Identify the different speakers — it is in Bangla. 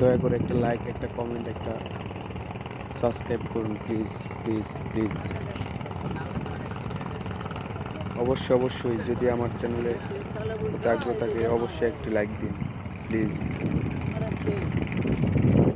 Speaker 1: দয়া করে একটা লাইক একটা কমেন্ট একটা সাবস্ক্রাইব করুন প্লিজ প্লিজ প্লিজ অবশ্যই অবশ্যই, যদি আমার চ্যানেলে আগ্রহ থাকে, অবশ্যই একটি লাইক দিন প্লিজ